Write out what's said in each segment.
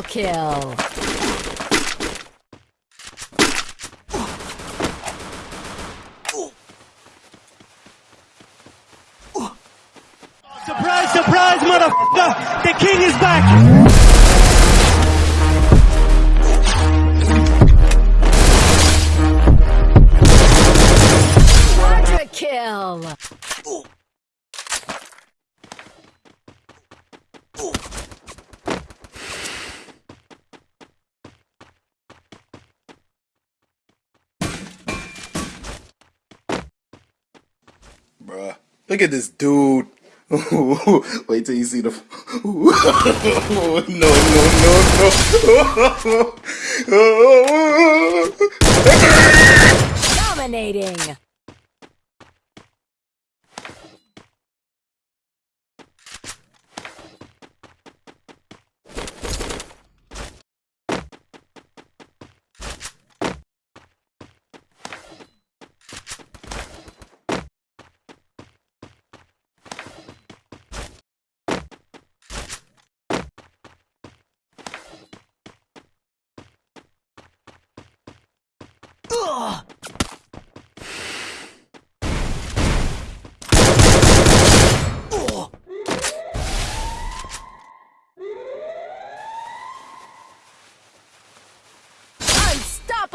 Triple kill. Surprise, surprise, motherfucker! The king is back! Bruh. Look at this dude. Wait till you see the. no, no, no, no. Dominating.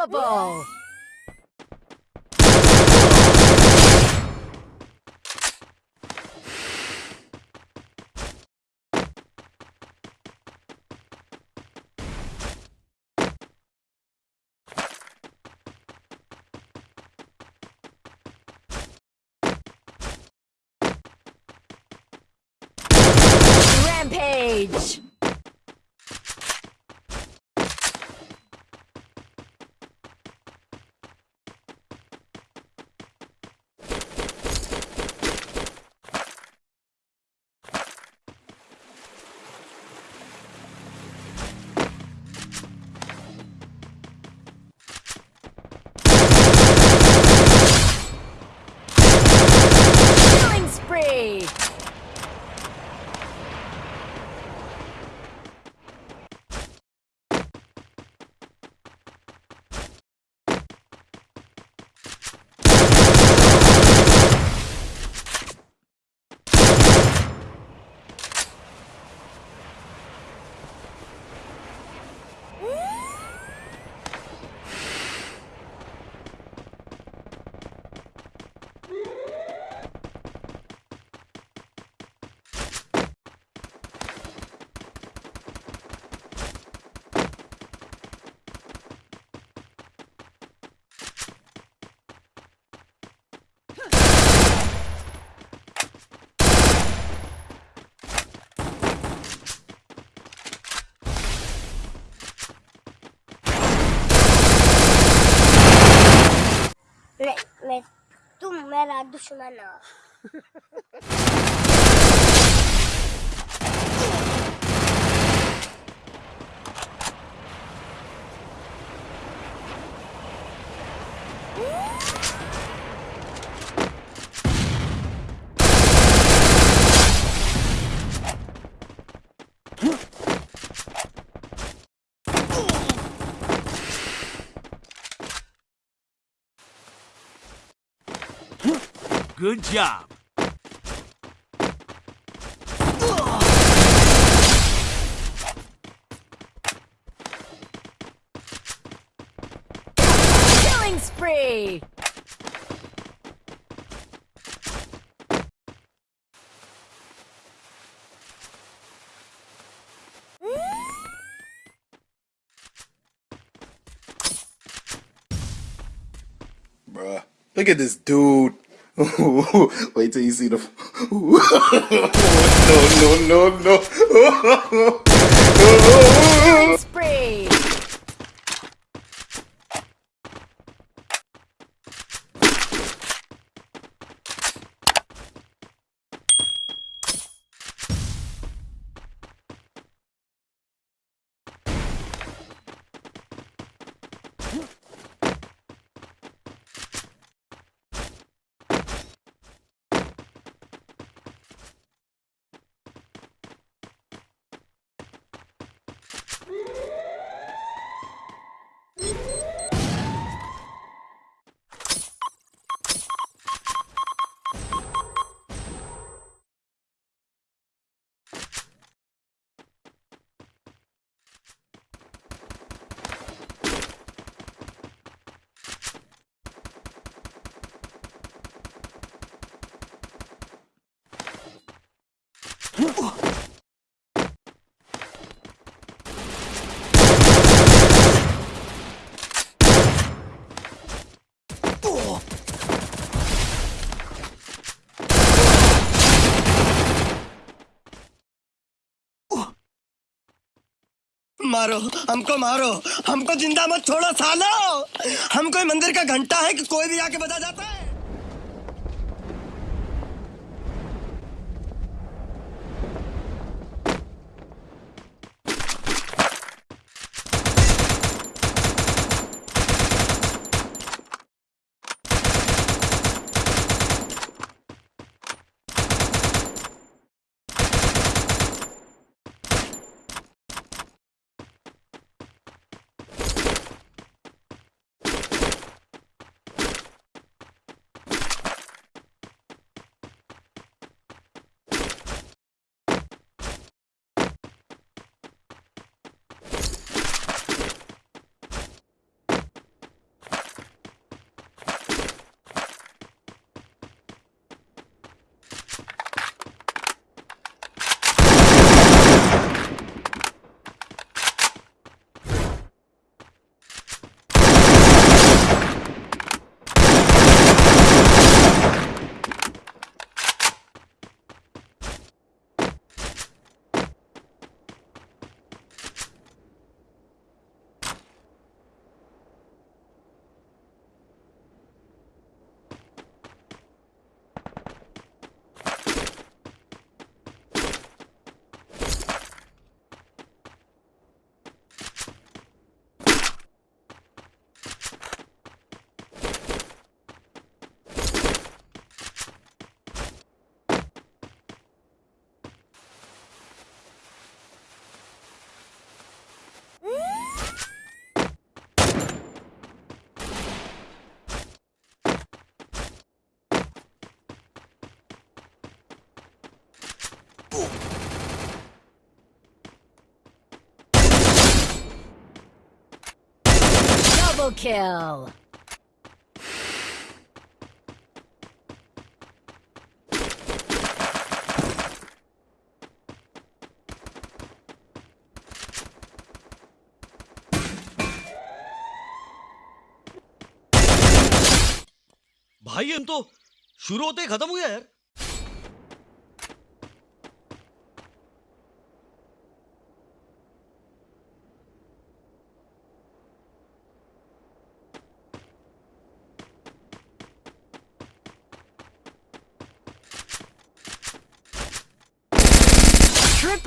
Unstoppable. Rampage. düşmana. Good job. Killing spree. Bruh. Look at this dude. Wait till you see the. no, no, no, no. मारो, हमको मारो। हमको ज़िंदा मत छोड़ो, सालो। हम कोई मंदिर का घंटा है कि कोई भी आके बजा जाता है? Double kill. भाई हम तो शुरू होते ही खत्म हुआ यार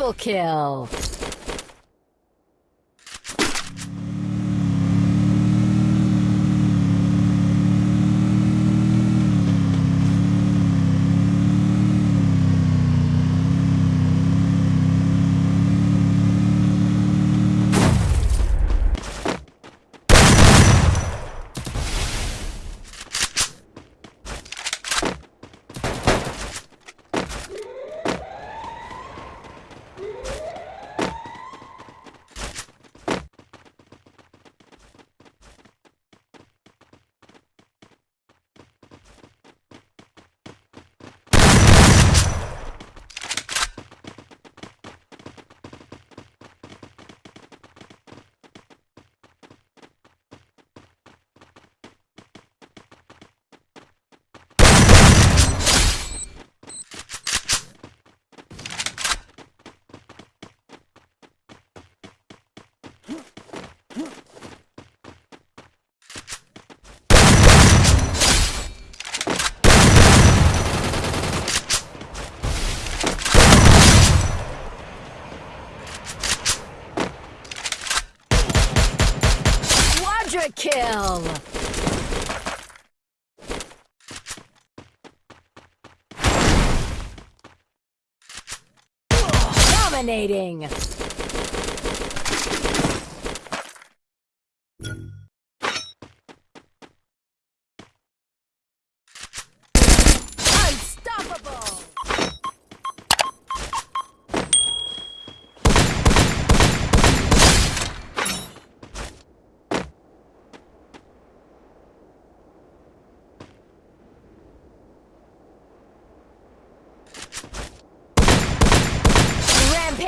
Triple kill. Quadra kill. Dominating.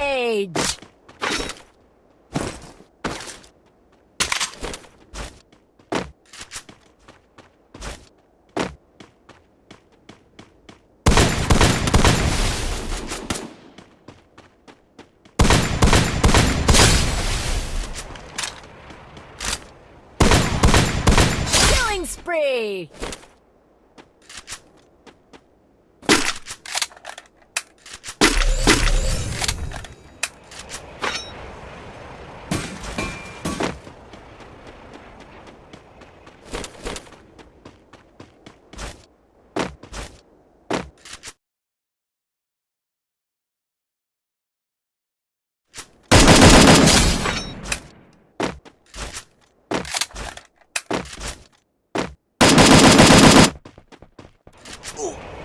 Age. 过。